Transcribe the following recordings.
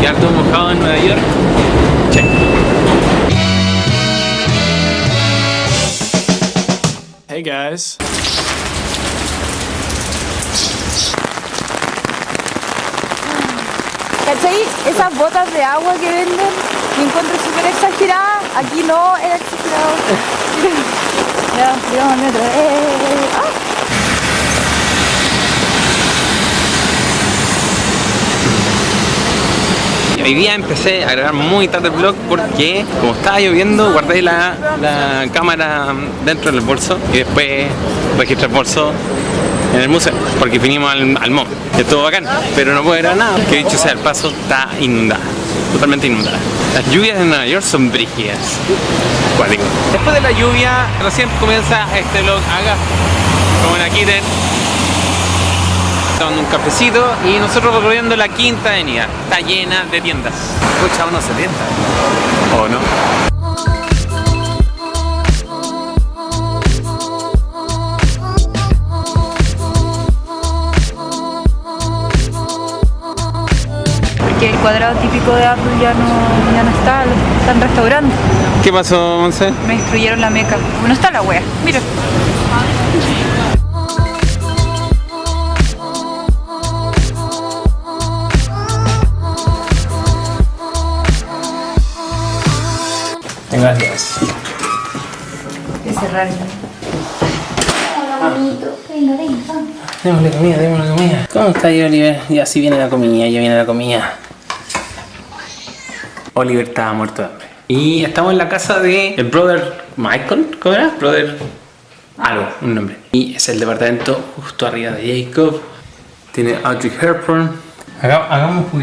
Quedar todo mojado en Nueva York. Check. Hey guys. ¿Cachai? Esas botas de agua que venden, me encuentro súper exagerada. Aquí no era exagerado. ya, llegamos al metro. ¡Eh, eh, eh! ¡Ah! Hoy día empecé a grabar muy tarde el vlog porque como estaba lloviendo guardé la, la cámara dentro del bolso y después registré el bolso en el museo porque vinimos al, al. Estuvo bacán, pero no puedo grabar nada. Que dicho sea el paso está inundada, totalmente inundada. Las lluvias en Nueva York son brígidas. Cuático. Después de la lluvia recién comienza este vlog acá, como en aquí de tomando un cafecito y nosotros recorriendo la quinta avenida. Está llena de tiendas. Escucha, uno se tienta. ¿O no? Porque el cuadrado típico de Apple ya no, ya no está, lo están restaurando. ¿Qué pasó, Monse? Me destruyeron la meca. No está la wea. Mira. Gracias. Que cerrar. Hola, bonito. Venga, venga, vamos. Démosle comida, démosle comida. ¿Cómo está ahí, Oliver? Ya sí viene la comida, ya viene la comida. Oliver estaba muerto de hambre. Y estamos en la casa de el brother Michael, ¿cómo era? Brother algo, un nombre. Y es el departamento justo arriba de Jacob. Tiene Audrey Hepburn. Haga- hagamos un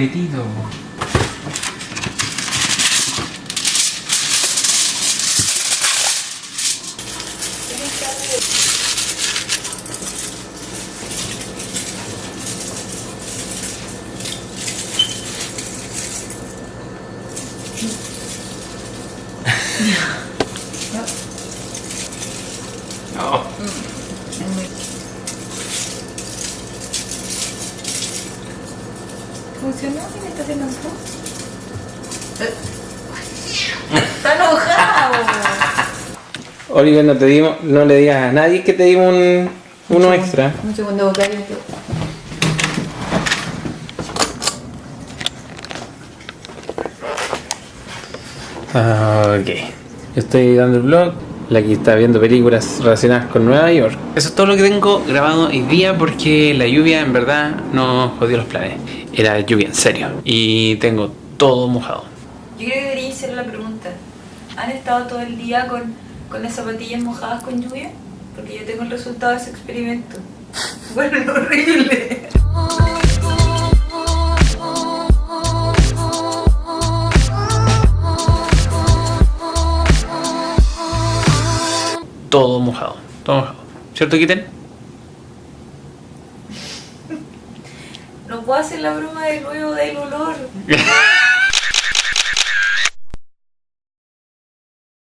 juguetito. Oh. ¿Funcionó? ¿Quién está haciendo esto? Está enojado. Oliver, no, te dimos, no le digas a nadie que te dimos un, uno extra. Un segundo. Ok. Yo estoy dando el vlog. La que está viendo películas relacionadas con Nueva York. Eso es todo lo que tengo grabado hoy día porque la lluvia en verdad nos jodió los planes. Era lluvia en serio. Y tengo todo mojado. Yo creo que debería hacer la pregunta. ¿Han estado todo el día con, con las zapatillas mojadas con lluvia? Porque yo tengo el resultado de ese experimento. Bueno, horrible. Todo mojado. Todo mojado. ¿Cierto, Kitten? No puedo hacer la broma del nuevo del olor.